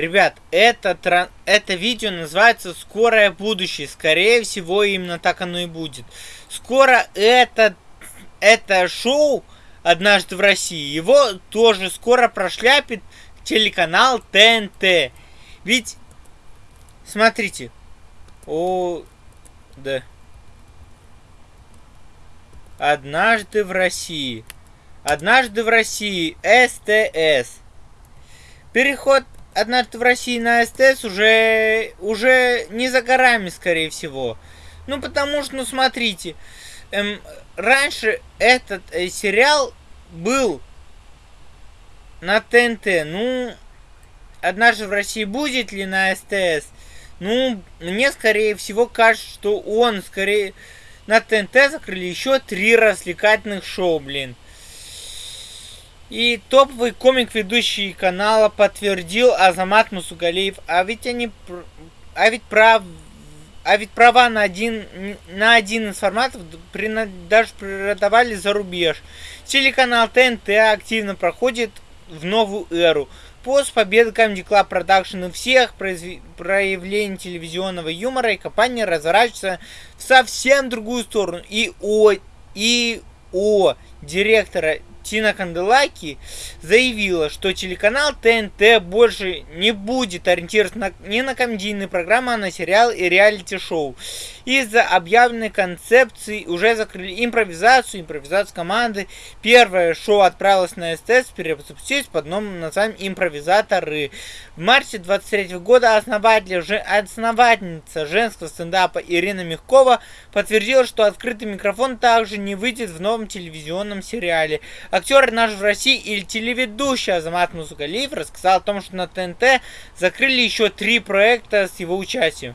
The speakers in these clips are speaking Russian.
Ребят, это, это видео называется «Скорое будущее». Скорее всего, именно так оно и будет. Скоро это, это шоу «Однажды в России», его тоже скоро прошляпит телеканал ТНТ. Ведь, смотрите, о, да. Однажды в России. Однажды в России. СТС. Переход однажды в России на СТС уже, уже не за горами, скорее всего. Ну, потому что, ну, смотрите, эм, раньше этот э, сериал был на ТНТ. Ну, однажды в России будет ли на СТС? Ну, мне, скорее всего, кажется, что он, скорее, на ТНТ закрыли еще три развлекательных шоу, блин. И топовый комик-ведущий канала подтвердил Азамат Мусугалиев. А ведь они... А ведь прав... А ведь права на один, на один из форматов даже продавали за рубеж. Телеканал ТНТ активно проходит в новую эру. После победы Comedy Club Production и всех проявлений телевизионного юмора и компания разворачивается в совсем другую сторону. И о, и о директора Тина Канделаки заявила, что телеканал ТНТ больше не будет ориентироваться не на комедийные программы, а на сериал и реалити-шоу. Из-за объявленной концепции уже закрыли импровизацию, импровизацию команды. Первое шоу отправилось на СТС, перезапустилось под новым названием «Импровизаторы». В марте 23 года основатель, основательница женского стендапа Ирина Мягкова подтвердила, что открытый микрофон также не выйдет в новом телевизионном сериале. Актер наш в России или телеведущий Азамат Мусугалиев рассказал о том, что на ТНТ закрыли еще три проекта с его участием.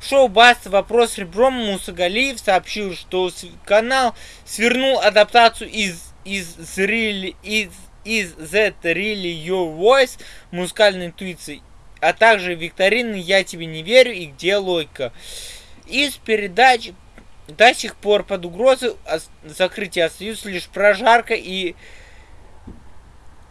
Шоу Баста «Вопрос ребром» Мусагалиев сообщил, что канал свернул адаптацию из из really, из, из That Really Your Voice музыкальной интуиции, а также викторины «Я тебе не верю» и «Где логика». Из передач до сих пор под угрозой закрытия остаются лишь прожарка и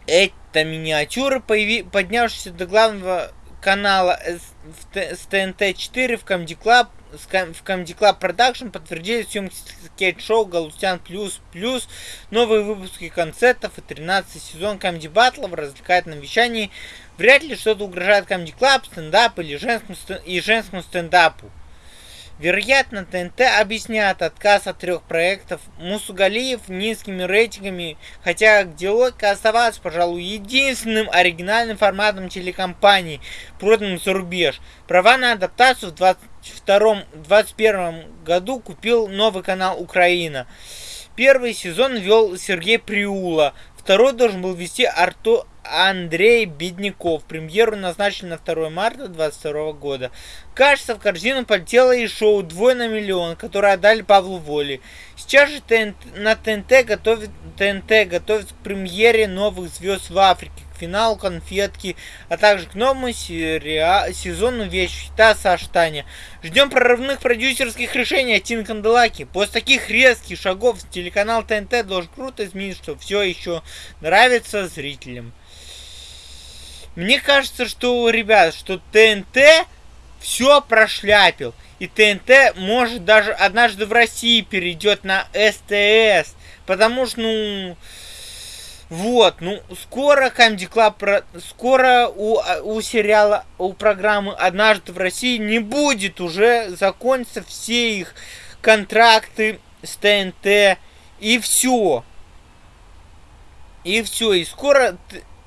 эта миниатюра, поднявшаяся до главного канала с ТНТ-4 в Comedy Club, в Comedy Club Production подтвердили съемки скетч-шоу Галустян Плюс Плюс, новые выпуски концертов и 13 сезон Comedy Battle в развлекательном вещании. Вряд ли что-то угрожает Comedy Club, стендап или женскому, и женскому стендапу. Вероятно, ТНТ объясняет отказ от трех проектов Мусугалиев низкими рейтингами, хотя где логика оставалась, пожалуй, единственным оригинальным форматом телекомпании, проданным за рубеж. Права на адаптацию в 2021 году купил новый канал Украина. Первый сезон вел Сергей Приула, второй должен был вести Арту Андрей Бедняков. Премьеру назначили на 2 марта 2022 года. Кажется, в корзину полетело и шоу «Двое на миллион», которое отдали Павлу Воле. Сейчас же ТНТ, на ТНТ готовит, ТНТ готовит к премьере новых звезд в Африке, к финалу «Конфетки», а также к новому сериа, сезону «Вещь хита» Саштаня. Ждем прорывных продюсерских решений от Тин Канделаки. После таких резких шагов телеканал ТНТ должен круто изменить, что все еще нравится зрителям. Мне кажется, что, ребят, что ТНТ все прошляпил. И ТНТ может даже однажды в России перейдет на СТС. Потому что, ну... Вот, ну, скоро Comedy Club, скоро у, у сериала, у программы «Однажды в России» не будет уже, закончатся все их контракты с ТНТ, и все. И все, и скоро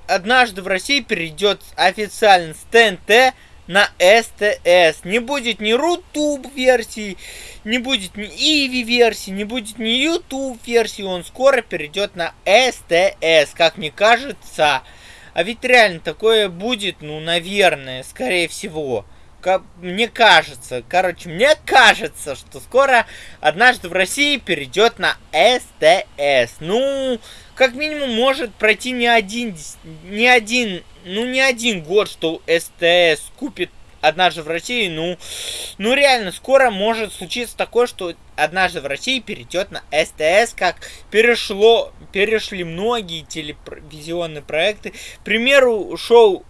однажды в России перейдет официально с ТНТ на СТС. Не будет ни Рутуб версии, не будет ни Иви версии, не будет ни YouTube версии. Он скоро перейдет на СТС, как мне кажется. А ведь реально такое будет, ну, наверное, скорее всего. Мне кажется, короче, мне кажется, что скоро однажды в России перейдет на СТС. Ну, как минимум может пройти не один, не один, ну не один год, что СТС купит однажды в России, ну, ну реально, скоро может случиться такое, что однажды в России перейдет на СТС, как перешло, перешли многие телевизионные проекты. К примеру, шоу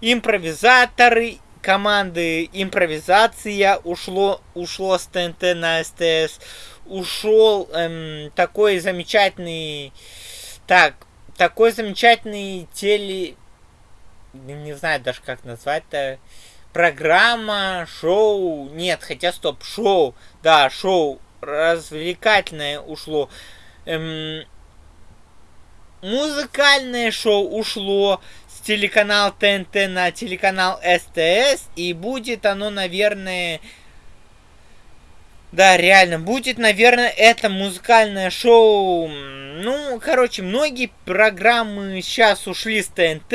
импровизаторы команды импровизация ушло, ушло с ТНТ на СТС. Ушел эм, такой замечательный... Так, такой замечательный теле... Не знаю даже как назвать-то. Программа, шоу... Нет, хотя стоп, шоу. Да, шоу развлекательное ушло. Эм, музыкальное шоу ушло с телеканал ТНТ на телеканал СТС. И будет оно, наверное... Да, реально, будет, наверное, это музыкальное шоу. Ну, короче, многие программы сейчас ушли с ТНТ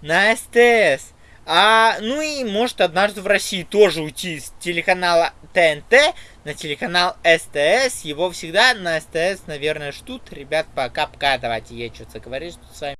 на СТС. А, ну и может однажды в России тоже уйти с телеканала ТНТ на телеканал СТС. Его всегда на СТС, наверное, ждут. Ребят, пока-пока. Давайте я что-то говорить с вами.